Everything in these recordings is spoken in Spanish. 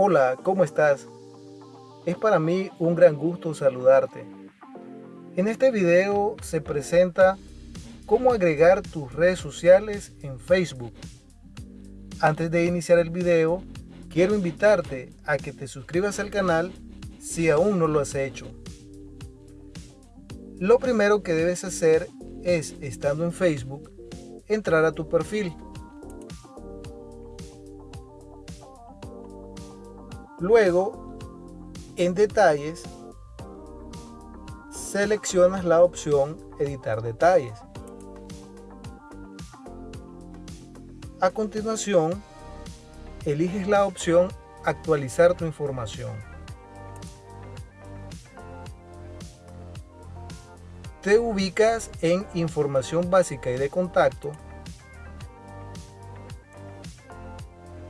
Hola, ¿cómo estás? Es para mí un gran gusto saludarte. En este video se presenta cómo agregar tus redes sociales en Facebook. Antes de iniciar el video, quiero invitarte a que te suscribas al canal si aún no lo has hecho. Lo primero que debes hacer es, estando en Facebook, entrar a tu perfil. Luego, en detalles, seleccionas la opción editar detalles. A continuación, eliges la opción actualizar tu información. Te ubicas en información básica y de contacto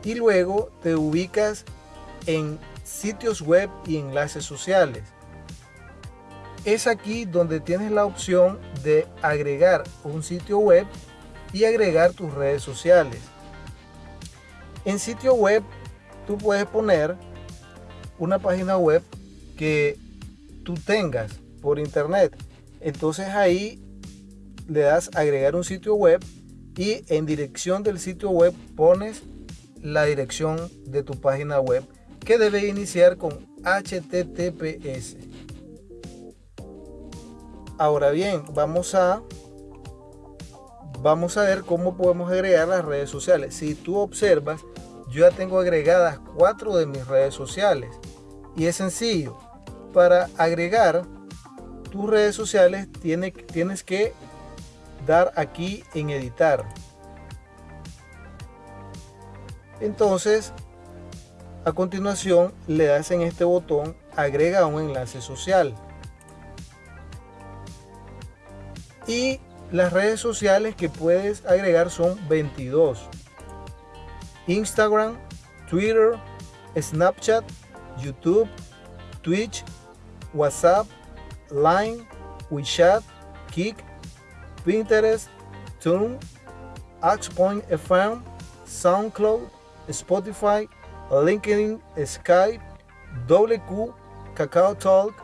y luego te ubicas en sitios web y enlaces sociales. Es aquí donde tienes la opción de agregar un sitio web y agregar tus redes sociales. En sitio web tú puedes poner una página web que tú tengas por internet. Entonces ahí le das agregar un sitio web y en dirección del sitio web pones la dirección de tu página web que debe iniciar con HTTPS. Ahora bien, vamos a vamos a ver cómo podemos agregar las redes sociales. Si tú observas, yo ya tengo agregadas cuatro de mis redes sociales y es sencillo. Para agregar tus redes sociales tienes que dar aquí en editar. Entonces a continuación le das en este botón agrega un enlace social. Y las redes sociales que puedes agregar son 22. Instagram, Twitter, Snapchat, YouTube, Twitch, WhatsApp, Line, WeChat, Kik, Pinterest, Tune, Axpoint FM, SoundCloud, Spotify, LinkedIn, Skype, WQ, Kakao Talk,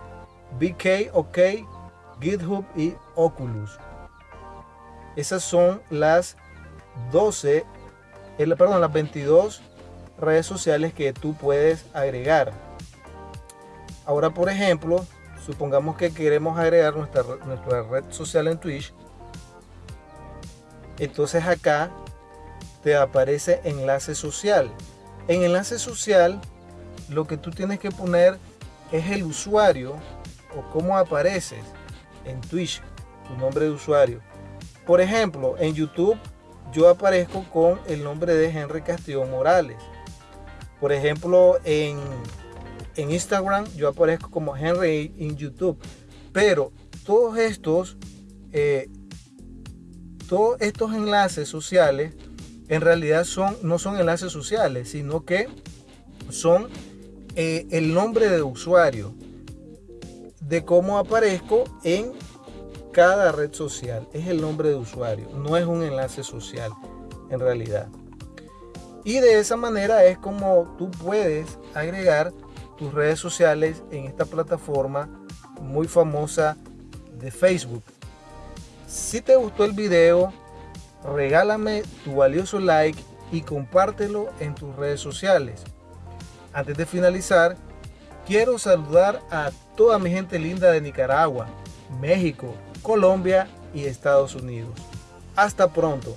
BK, OK, GitHub y Oculus. Esas son las 12, el, perdón, las 22 redes sociales que tú puedes agregar. Ahora, por ejemplo, supongamos que queremos agregar nuestra, nuestra red social en Twitch. Entonces acá te aparece enlace social. En enlace social, lo que tú tienes que poner es el usuario o cómo apareces en Twitch, tu nombre de usuario. Por ejemplo, en YouTube yo aparezco con el nombre de Henry Castillo Morales. Por ejemplo, en, en Instagram yo aparezco como Henry en YouTube. Pero todos estos, eh, todos estos enlaces sociales en realidad son, no son enlaces sociales, sino que son eh, el nombre de usuario, de cómo aparezco en cada red social. Es el nombre de usuario, no es un enlace social en realidad. Y de esa manera es como tú puedes agregar tus redes sociales en esta plataforma muy famosa de Facebook. Si te gustó el video, regálame tu valioso like y compártelo en tus redes sociales. Antes de finalizar, quiero saludar a toda mi gente linda de Nicaragua, México, Colombia y Estados Unidos. Hasta pronto.